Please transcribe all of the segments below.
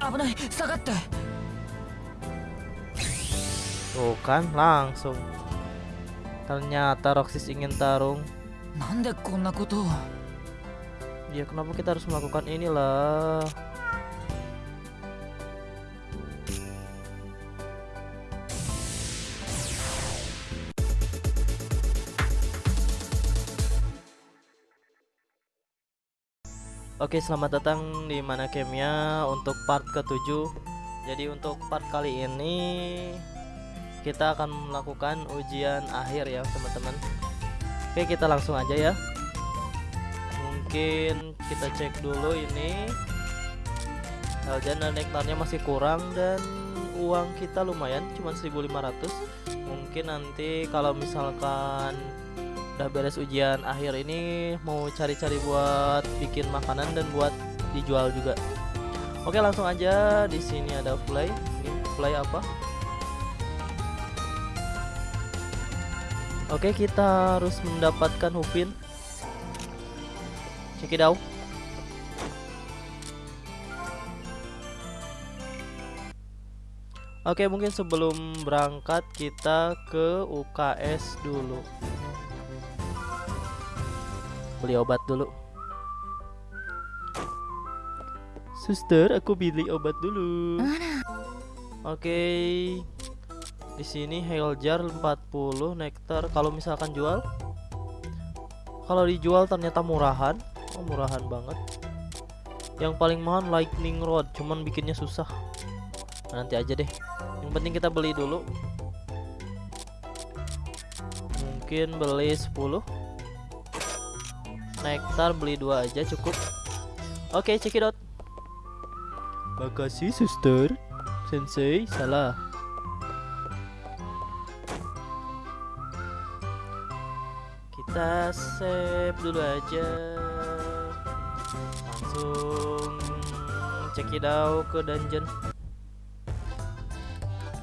危ない下がって Tuh kan langsung Ternyata Roxis ingin tarung なんでこんなことを Ya kenapa kita harus melakukan inilah Oke selamat datang di mana gamenya untuk part ke-7 Jadi untuk part kali ini Kita akan melakukan ujian akhir ya teman-teman. Oke kita langsung aja ya. Mungkin kita cek dulu ini. Dan nektarnya masih kurang dan uang kita lumayan cuma 1500 Mungkin nanti kalau misalkan udah beres ujian akhir ini mau cari-cari buat bikin makanan dan buat dijual juga. Oke, langsung aja di sini ada fly. Ini fly apa? Oke, kita harus mendapatkan Hupin. Check it out. Oke, mungkin sebelum berangkat kita ke UKS dulu beli obat dulu Suster, aku beli obat dulu. Oke. Di sini hail jar 40 nektar kalau misalkan jual. Kalau dijual ternyata murahan. Oh, murahan banget. Yang paling mahal lightning rod, cuman bikinnya susah. Nah, nanti aja deh. Yang penting kita beli dulu. Mungkin beli 10 nektar beli dua aja cukup. Oke okay, out makasih suster. Sensei salah. Kita save dulu aja. Langsung out ke dungeon.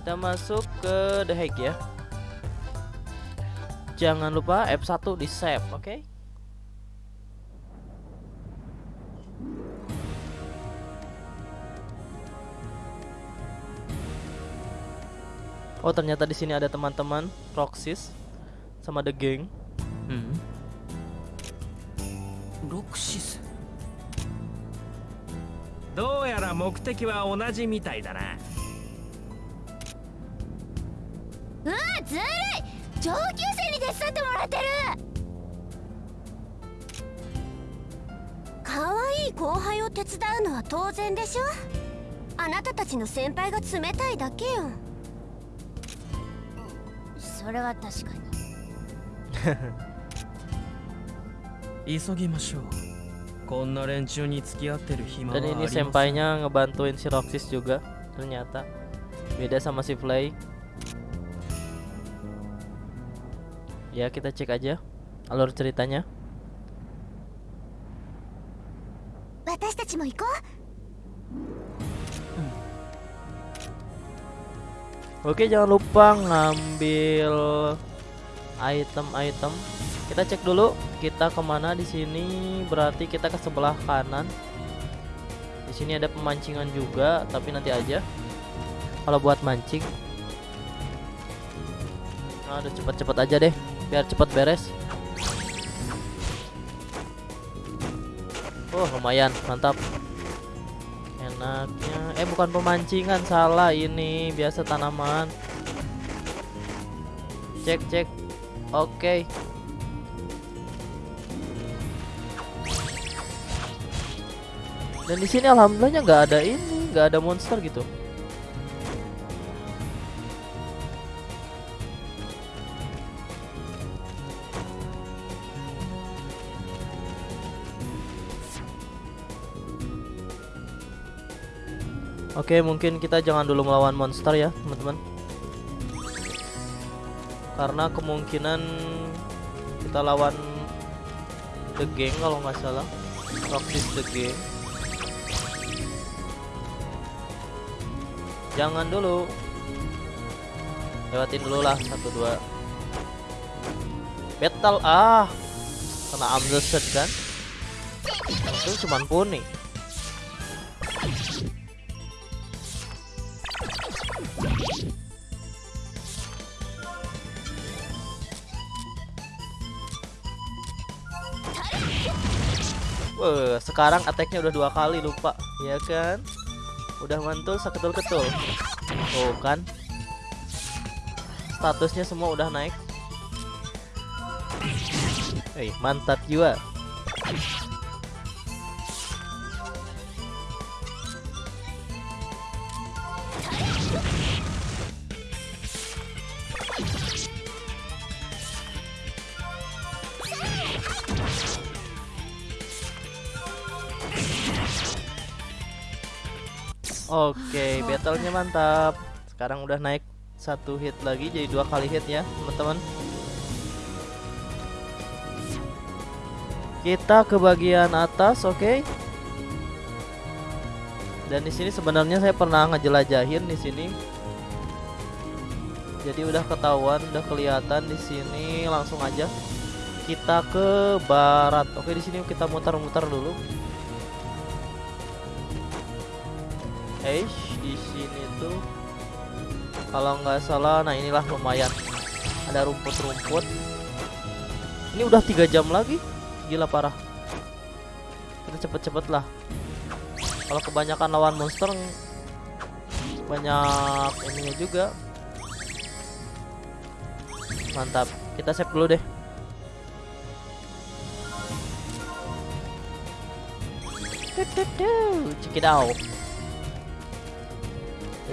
Kita masuk ke the hack ya. Jangan lupa F1 di save oke? okay? Oh ternyata di sini ada teman-teman Roxys sama The Gang. Hmm. Roxys? どうやら目的は同じみたいだなうわずるい上級生に手伝ってもらってる可愛い後輩を手伝うのは当然でしょあなたたちの先輩が冷たいだけよそれは確かに急ぎましょうこんな連中に付き合ってる暇はあ Dan り ini ません sempainya ngebantuin si Roxys juga ternyata beda sama si Flay. Ya kita cek aja alur ceritanya. 私たちも行こう Oke jangan lupa ngambil item-item. Kita cek dulu kita ke mana di sini. Berarti kita ke sebelah kanan. Di sini ada pemancingan juga, tapi nanti aja. Kalau buat mancing. Udah cepet-cepet aja deh, biar cepet beres. Oh lumayan, mantap. Enaknya, eh bukan pemancingan, salah ini biasa tanaman. Cek cek, oke. Dan di sini alhamdulillahnya nggak ada ini, nggak ada monster gitu. Oke, mungkin kita jangan dulu melawan monster ya, teman-teman. Karena kemungkinan kita lawan The Gang kalau nggak salah. Roxys The Gang. Jangan dulu. Lewatin dulu lah satu dua. Battle ah. Kena Amzset kan? Itu cuman kuning. Sekarang attack-nya udah dua kali lupa, ya kan? Udah mantul seketul-ketul. Oh kan? Statusnya semua udah naik. Hei, mantap jiwa. Oke, battlenya mantap. Sekarang udah naik satu hit lagi jadi dua kali hit ya, teman-teman. Kita ke bagian atas, oke? Dan di sini sebenarnya saya pernah ngejelajahin di sini. Jadi udah ketahuan, udah kelihatan di sini. Langsung aja kita ke barat. Oke, di sini kita muter-muter dulu. Eish, di sini tuh kalau nggak salah, nah inilah lumayan. Ada rumput-rumput. Ini udah tiga jam lagi, gila parah. Kita cepet-cepet lah. Kalau kebanyakan lawan monster, banyak ininya juga. Mantap. Kita save dulu deh. Out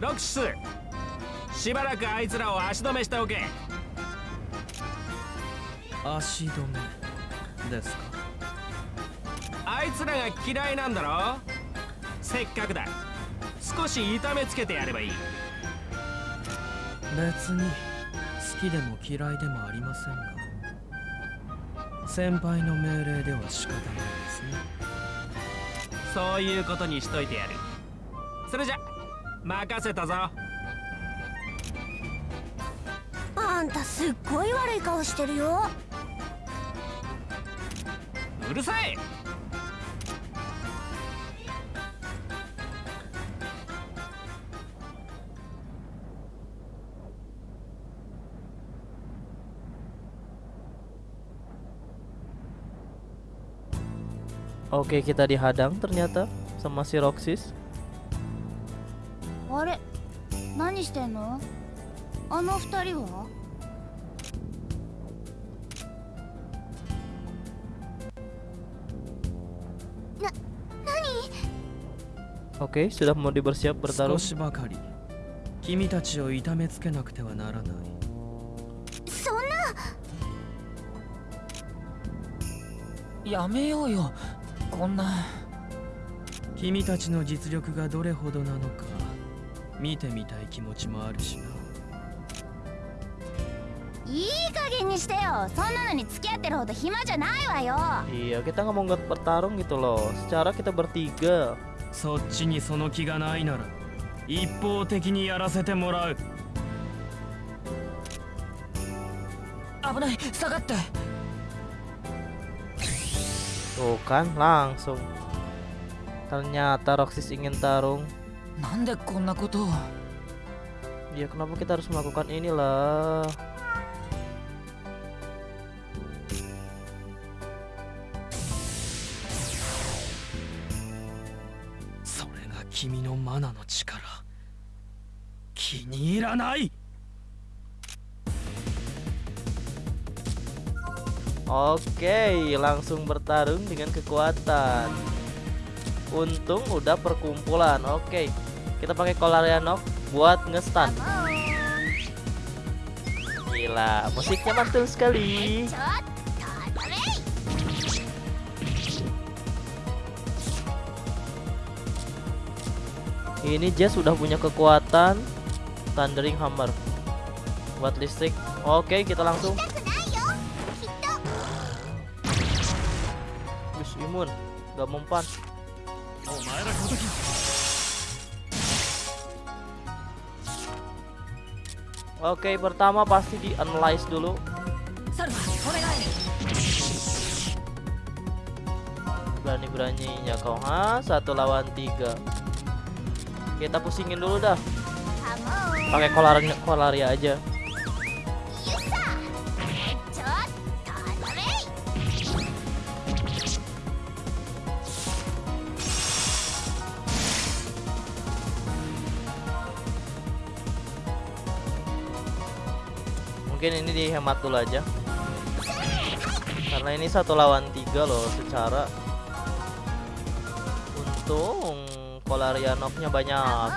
ロクシスしばらくあいつらを足止めしておけ。足止めですか？あいつらが嫌いなんだろ？せっかくだ。少し痛めつけてやればいい。別に好きでも嫌いでもありませんが先輩の命令では仕方ないですね。そういうことにしといてやる。それじゃ任せたぞあんたすっごい悪い顔してるようるさい Oke, kita dihadang ternyata sama si Roxys. 何してんの？あの二人は？Oke, sudah mau dibersiap bertarung? 少しばかり。君たちを痛めつけなくてはならない。そんな！やめようよ。こんな。君たちの実力がどれほどなのか見てみたい気持ちもあるしないい加減にしてよそんなのに付き合ってるほど暇じゃないわよ Iya, kita nggak mau nggak bertarung gitu loh. Secara kita bertiga. そっちにその気がないなら一方的にやらせてもらう危ない下がって Tuh kan, langsung. Ternyata Roxys ingin tarung. Ya kenapa kita harus melakukan ini lah? kimi no mana no chikara. Oke, langsung bertarung dengan kekuatan. Untung udah perkumpulan. Oke. Kita pakai Kolarianok ya, buat ngestan. Gila, musiknya mantul sekali. Ini Jess sudah punya kekuatan Thundering Hammer buat listrik. Oke, kita langsung Bis imun, gak mempan. Oke, pertama pasti di analyze dulu. Berani-beraninya kau, ha? Satu lawan tiga. Kita pusingin dulu dah. Pakai kolar kolaria aja. mungkin ini dihemat dulu aja. Karena ini satu lawan tiga loh secara untung kolarianoknya banyak.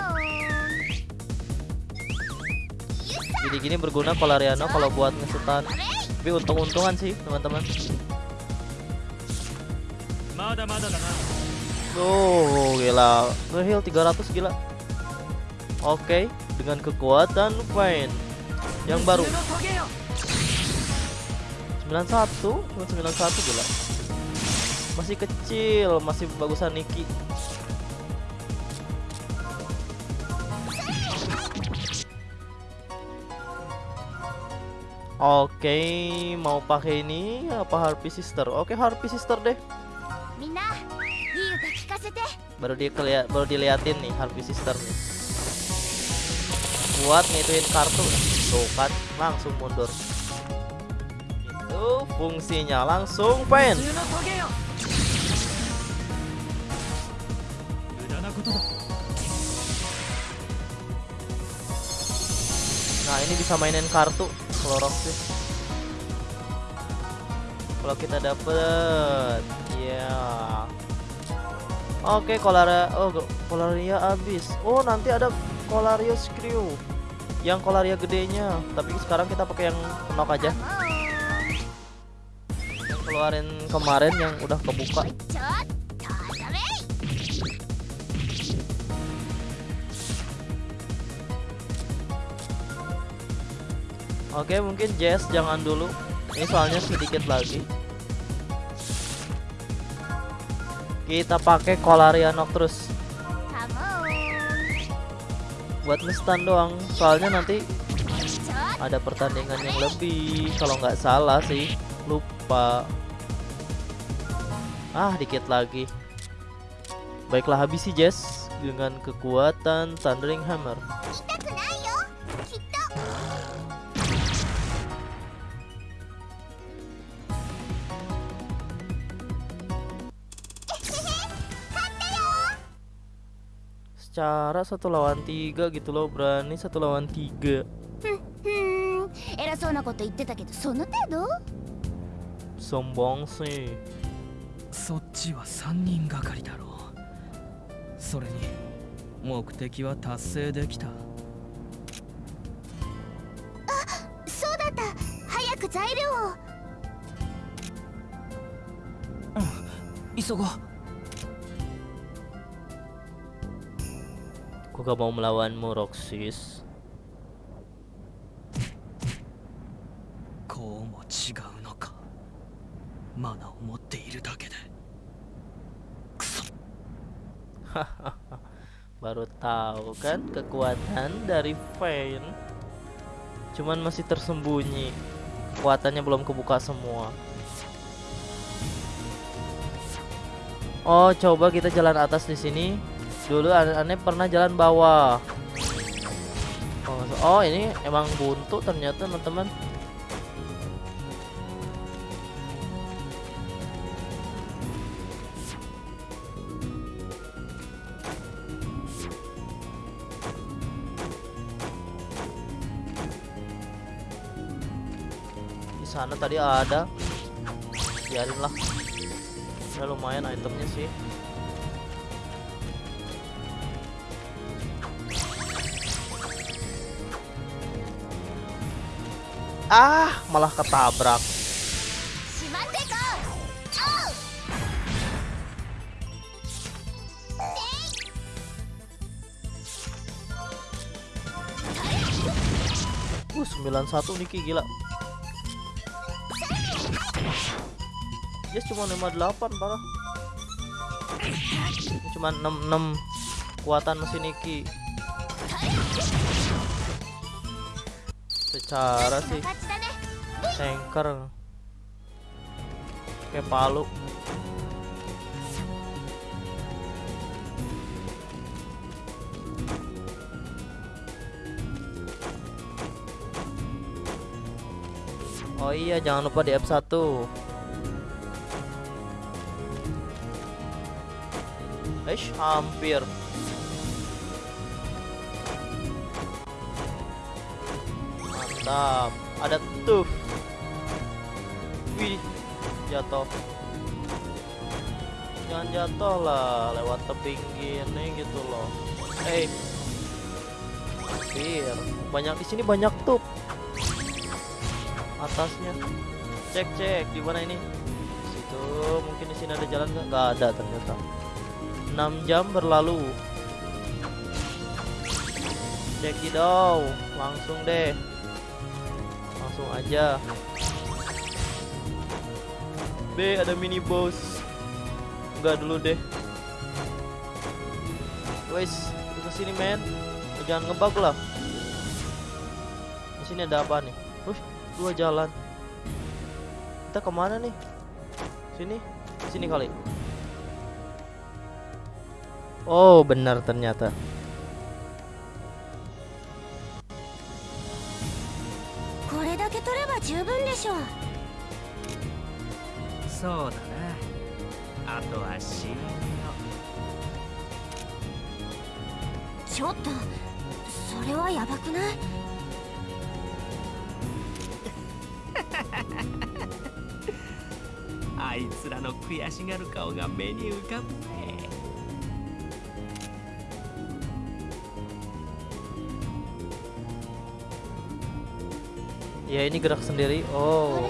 Jadi gini berguna kolariano kalau buat ngesetan tapi untung-untungan sih teman-teman. Tuh gila. Ngeheal 300 gila. Oke okay. dengan kekuatan fine yang baru 91 cuma 91 gila masih kecil masih bagusan Niki Oke, okay, mau pakai ini apa Harpy Sister? Oke, okay, Harpy Sister deh. Baru dia keliat, baru diliatin nih Harpy Sister nih. Buat ngituin kartu. Nih tuh kan langsung mundur itu fungsinya langsung pen nah ini bisa mainin kartu klorok sih kalau kita dapet ya yeah. oke okay, kolara oh kolaria habis oh nanti ada kolarius crew. Oke, yang kolaria ya gedenya. Tapi sekarang kita pakai yang knock aja. Yang keluarin kemarin yang udah kebuka. Oke mungkin Jess jangan dulu. Ini soalnya sedikit lagi. Kita pakai kolaria knock terus buat ngestan doang. Soalnya nanti ada pertandingan yang lebih. Kalau nggak salah sih lupa. Ah dikit lagi. Baiklah habisi Jess dengan kekuatan Thundering Hammer. Secara satu lawan tiga gitu loh berani satu lawan tiga ふーん偉そうなこと言ってたけどその程度 sombong sih そっちは3人がかりだろうそれに目的は達成できたそうだった早く材料を急ごう Aku gak mau melawanmu, Roxis. Kau mau? Mana. Baru tahu kan kekuatan dari Pain. Cuman masih tersembunyi. Kekuatannya belum kebuka semua. Oh, coba kita jalan atas di sini. Dulu aneh pernah jalan bawah. Oh, ini emang buntu ternyata teman-teman. Di sana tadi ada. Biarin lah. Ya lumayan itemnya sih Ah, malah ketabrak. Oh! Uh, 91 Niki gila. Dia cuma 58 parah. Cuma 66 kekuatan mesin Niki cara sih. Tanker kayak palu. Oh iya jangan lupa di F1 Eish hampir. Mantap Ada tuh Wih, jatuh. Jangan jatuh lah lewat tebing gini gitu loh. Eh, hampir. Banyak di sini banyak tuh. Atasnya. Cek cek di mana ini? Situ mungkin di sini ada jalan nggak? Nggak ada ternyata. 6 jam berlalu. Cek dong, langsung deh. Langsung aja. B ada mini boss. Enggak dulu deh. Wes ke sini men. Jangan ngebug lah. Di sini ada apa nih? Wih, dua jalan. Kita ke mana nih? Sini? Sini kali. Oh benar ternyata そうだな。あとは死因ちょっとそれはやばくない？あいつらの悔しがる顔が目に浮かぶね。Ya ini gerak sendiri. Oh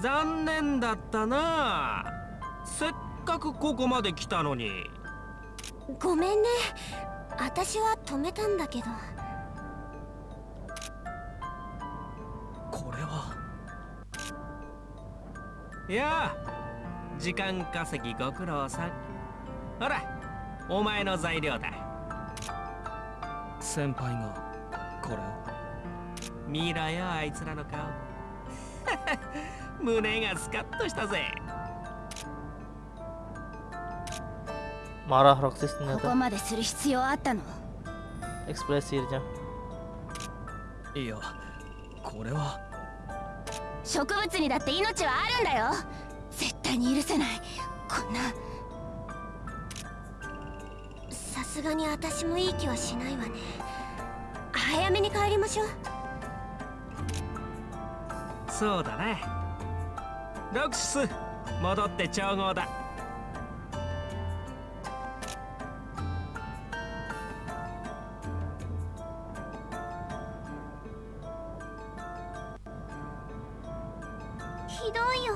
残念だったな。せっかくここまで来たのに。ごめんね。私は止めたんだけど。これは。いや時間稼ぎご苦労さん。ほらお前の材料だ。先輩がこれを？見ろよあいつらの顔 胸がスカッとしたぜ。marah Roxas こ ternyata こまでする必要あったの？ekspresinya いやこれは。植物にだって命はあるんだよ。絶対に許せない。こんな。さすがに私もいい気はしないわね。早めに帰りましょう。そうだねロクシス戻って調合だ。ひどいよ。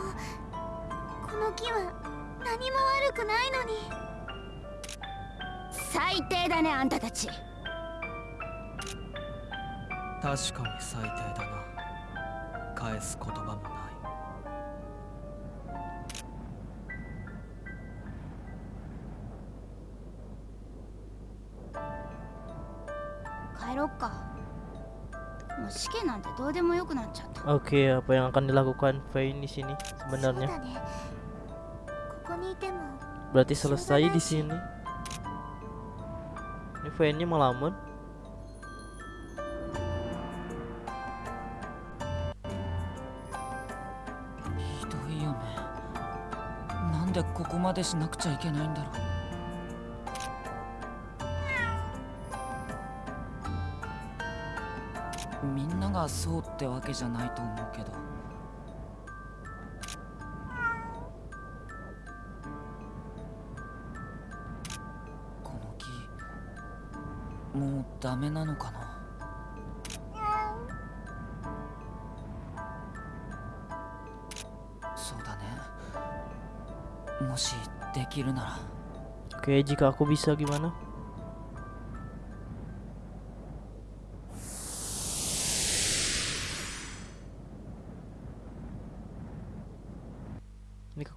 この木は何も悪くないのに。最低だねあんたたち。確かに最低だな。返す言葉もない 帰ろっかもう試験なんてどうでもよくなっちゃった oke apa yang akan dilakukan Faye di sini そう sebenarnya だねここにいても berarti selesai di sini ini Faye nya melamun ひどいよねなんでここまでしなくちゃいけないんだろう がそうってわけじゃないと思うけど。この木もうダメなのかな？そうだね。もしできるなら。Oke, jika aku bisa gimana?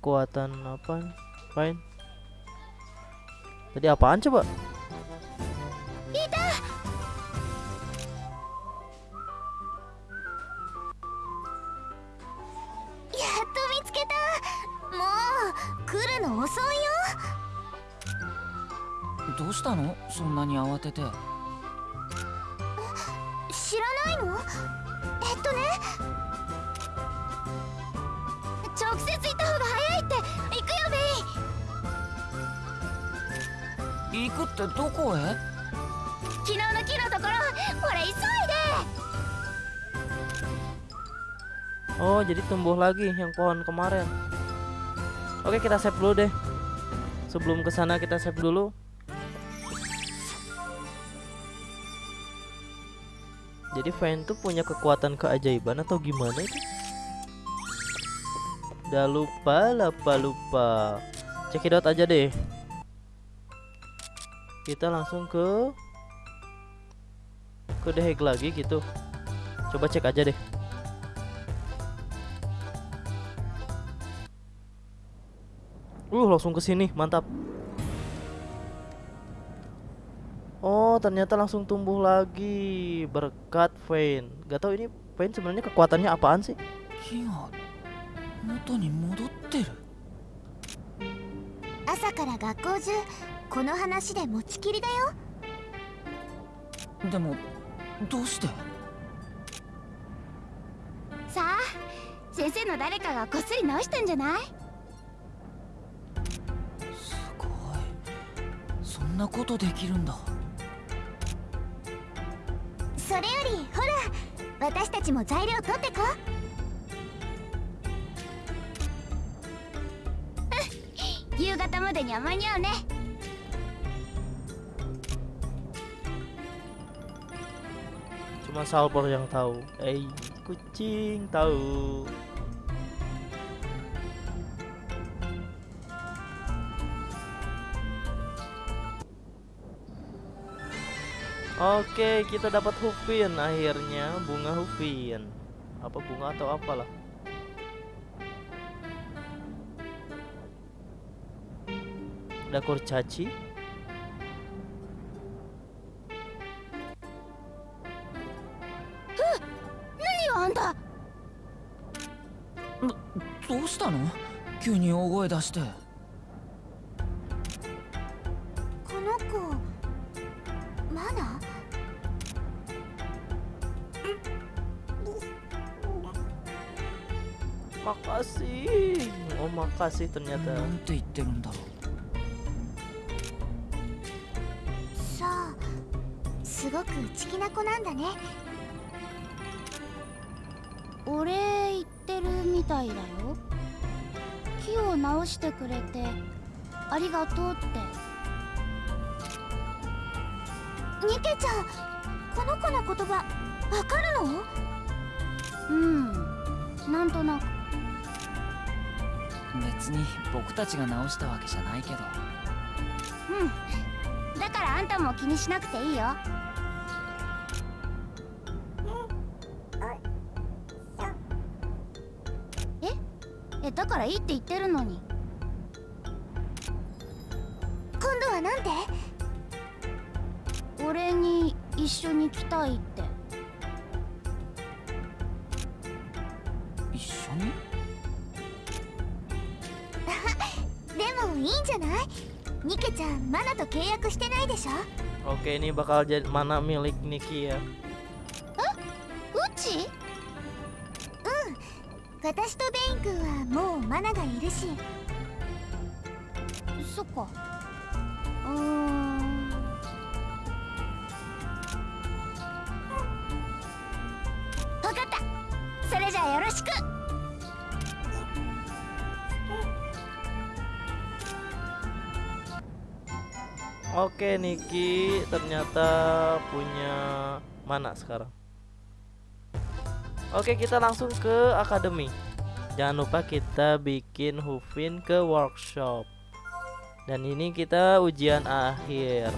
Kekuatan apa? Fine. Tadi apaan coba? や tumbuh lagi yang pohon kemarin. Oke, kita save dulu deh. Sebelum ke sana kita save dulu. Jadi Vayne tuh punya kekuatan keajaiban atau gimana itu? Udah lupa, lupa, lupa. Cekidot aja deh. Kita langsung ke ke Hague lagi gitu. Coba cek aja deh. Uh, langsung ke sini, mantap. Oh, ternyata langsung tumbuh lagi berkat vein Gak tau ini vein sebenarnya kekuatannya apaan sih? Asa kara gakkou ju kono hanashi de mochikiri da yo. Demo doushite? Sa, sensei no ga janai? んなことできるんだそれよりほら私たちも材料取ってこうん夕方までには間に合うね Cuma Salvor yang tahu. Eh, kucing tahu. Oke, kita dapat Hufin akhirnya, bunga Hufin. Apa bunga atau apalah. Ada kurcaci. 何よあんたどうしたの急に大声出して Oh, んて言ってるんだろさあすごく内気な子なんだね。お礼言ってるみたいだよ。木を直してくれてありがとうって。ニケちゃんこの子の言葉わかるの？うん。なんとなく。う別に僕たちが直したわけじゃないけど。うん。だからあんたも気にしなくていいよ。え？えだからいいって言ってるのに。今度はなんて？俺に一緒に来たいって。と契約してないでしょ？Oke, ini bakal jadi mana milik Niki ya? うちうん私とベイン君はもうマナがいるし。そっか。うーん。かった。それじゃあよろしく Oke Niki ternyata punya mana sekarang Oke kita langsung ke akademi Jangan lupa kita bikin Hufin ke workshop Dan ini kita ujian akhir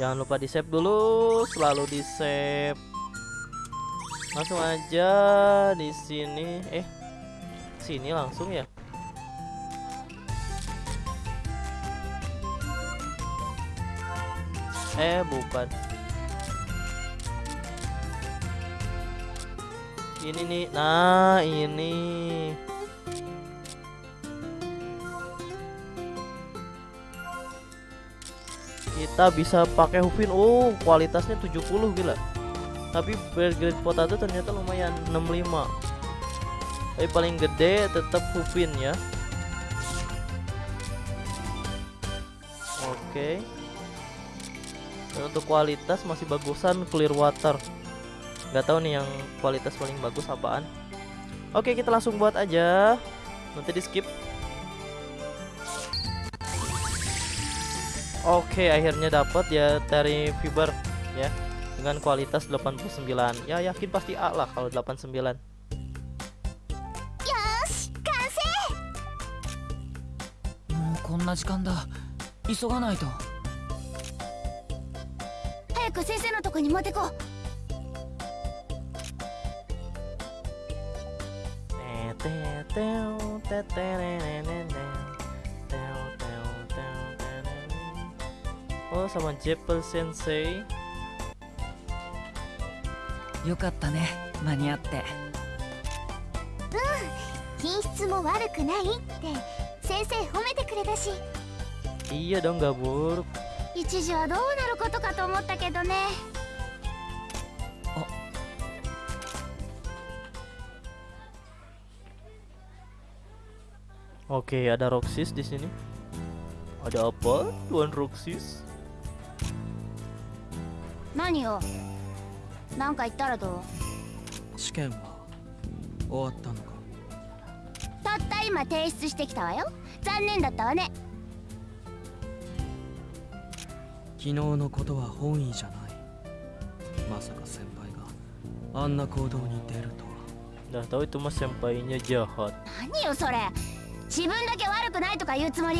Jangan lupa di save dulu, selalu di save. Langsung aja di sini. Eh, sini langsung ya. Eh, bukan. Ini nih. Nah, ini. kita bisa pakai Hufin oh kualitasnya 70 gila tapi grade potato ternyata lumayan 65 tapi paling gede tetap Hufin ya. Oke. Dan untuk kualitas masih bagusan clear water. Nggak tahu nih yang kualitas paling bagus apaan. Oke kita langsung buat aja. Nanti di skip. Oke, akhirnya dapat ya dari fiber ya. Dengan kualitas 89. Ya yakin pasti A lah kalau 89. んな時間だ。急がないと。早く先生のとこに持ってこう。Oh sama Jeppel Sensei よかったね間に合って品質も悪くないって先生褒めてくれたし Iya dong gak buruk 一時はどうなることかと思ったけどね Oke ada Roxys di sini Ada apa Tuan Roxys 何よなんか言ったらどう試験は終わったのかたった 今提出してきたわよ。残念だったわね。昨日のことは本意じゃない。まさか先輩があんな行動に出るとは。Udah tahu itu mas sempainya jahat 何よそれ。自分だけ悪くないとか言うつもり？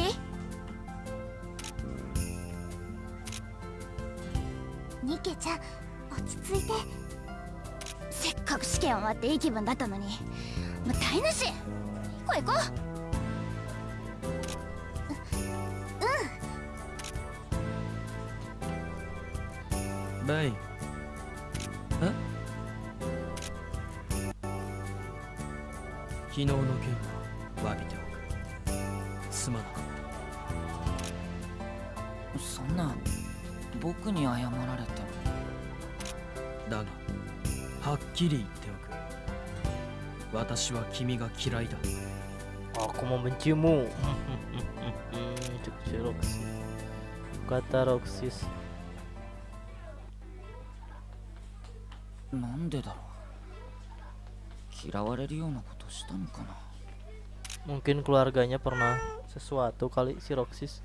ニケちゃん落ち着いて。せっかく試験終わっていい気分だったのに。もう台無し行こう？行こレイ昨日の件は詫びておく。すまなかった。そんな僕に謝られても。だがはっきり言っておく。私は君が嫌いだ。membencimu Cuk Roxys Kata Roxys なんでだろう嫌われるようなことしたのかな Mungkin keluarganya pernah sesuatu kali si Roxys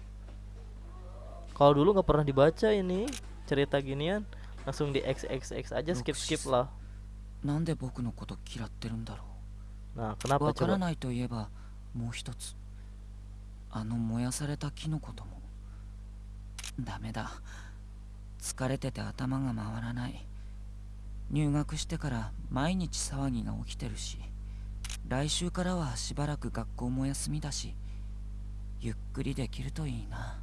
Kalau dulu nggak pernah dibaca ini cerita ginian Langsung di XXX aja skip skip lah なんで僕のこと嫌ってるんだろ Nah う kenapa わから coba ないといえば もう一つ。あの燃やされたキノコとも。ダメだ。疲れてて頭が回らない。入学してから毎日騒ぎが起きてるし。来週からはしばらく学校も休みだし。ゆっくりできるといいな。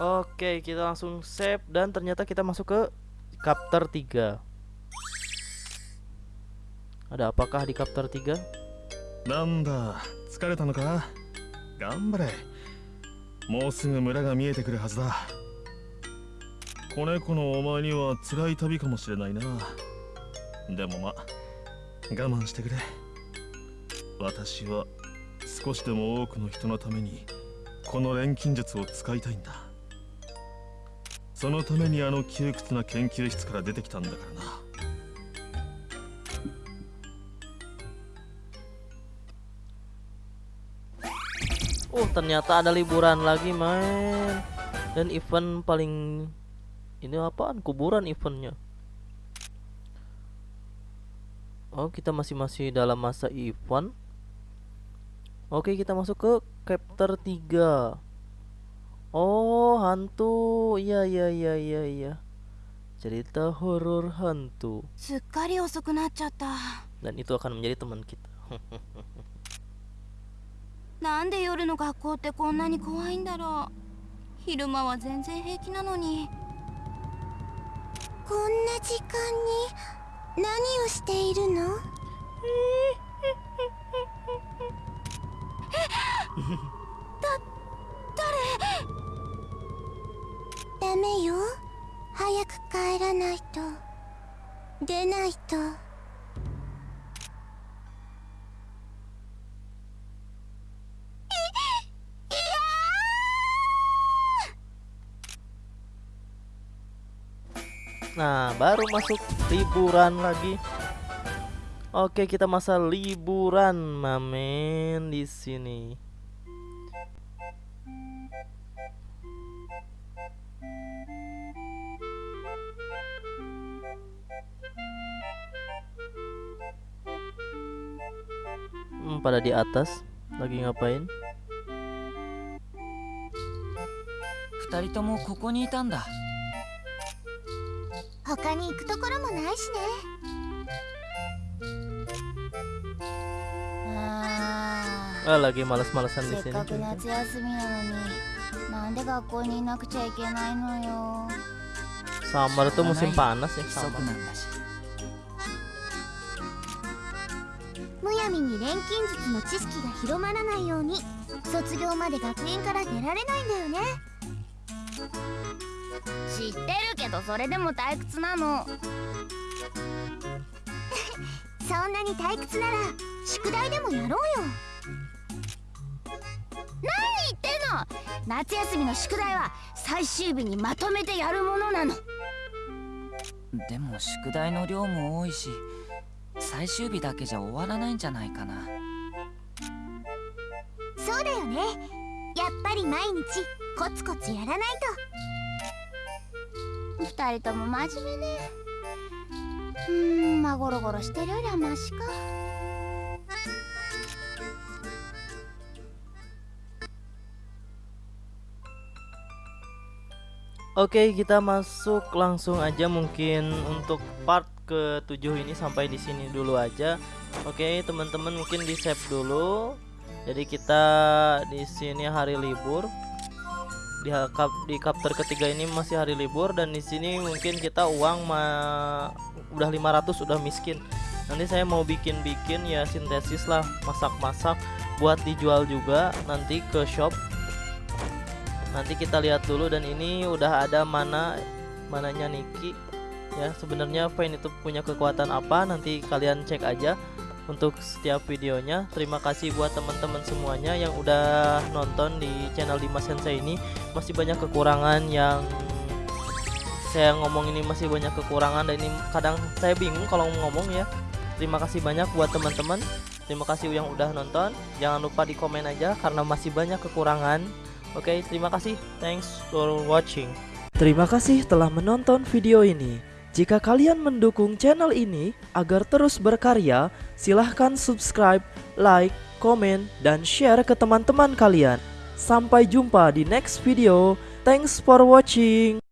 Oke kita langsung save. Dan ternyata kita masuk ke chapter 3 Ada apakah di chapter 3? なんだ疲れたのか頑張れもうすぐ村が見えてくるはずだ子猫のお前には辛い旅かもしれないなでもま我慢してくれ私は少しでも多くの人のためにこの錬金術を使いたいんだ.そのためにあの窮屈な研究室から出てきたんだからな. ternyata ada liburan lagi main dan event paling ini apaan? Kuburan eventnya. Oh kita masih masih dalam masa event. Oke kita masuk ke chapter 3 Oh hantu. Iya iya iya iya iya. Cerita horor hantu. Dan itu akan menjadi teman kita. なんで夜の学校ってこんなに怖いんだろう。昼間は全然平気なのに。こんな時間に何をしているの？だ誰ダメよ早く帰らないと出ないと Nah, baru masuk liburan lagi. Oke, kita masa liburan, mamen di sini. Hmm, pada di atas lagi ngapain? 二人ともここにいたんだ 他に行くところもないしねあ Ah, lagi malas-malasan ー di せっ sini. かく cuy. 夏休みなのになんで学校にいなくちゃいけないのよ Summer tuh musim panas ya, summer. むやみに錬金術の知識が広まらないように卒業まで学園から出られないんだよね知ってるけどそれでも退屈なの。そんなに退屈なら宿題でもやろうよ。何言ってんの！夏休みの宿題は最終日にまとめてやるものなの。でも宿題の量も多いし最終日だけじゃ終わらないんじゃないかな。そうだよね。やっぱり毎日コツコツやらないと二人とも真面目ねうーんまあゴロゴロしてるよりはマシか Oke, kita masuk langsung aja mungkin untuk part ke-7 ini sampai di sini dulu aja. Oke, teman-teman mungkin di save dulu. Jadi kita di sini hari libur. Di kap di chapter ketiga ini masih hari libur dan di sini mungkin kita uang ma udah 500 udah miskin. Nanti saya mau bikin-bikin ya sintesis lah, masak-masak buat dijual juga nanti ke shop. Nanti kita lihat dulu dan ini udah ada mana mananya Niki. Ya sebenarnya Vayne itu punya kekuatan apa? Nanti kalian cek aja untuk setiap videonya terima kasih buat teman-teman semuanya yang udah nonton di channel Dimas Sensei ini masih banyak kekurangan yang saya ngomong ini masih banyak kekurangan dan ini kadang saya bingung kalau ngomong ya terima kasih banyak buat teman-teman terima kasih yang udah nonton jangan lupa di komen aja karena masih banyak kekurangan Oke, terima kasih. Thanks for watching. Terima kasih telah menonton video ini. Jika kalian mendukung channel ini agar terus berkarya, silahkan subscribe, like, komen, dan share ke teman-teman kalian. Sampai jumpa di next video. Thanks for watching.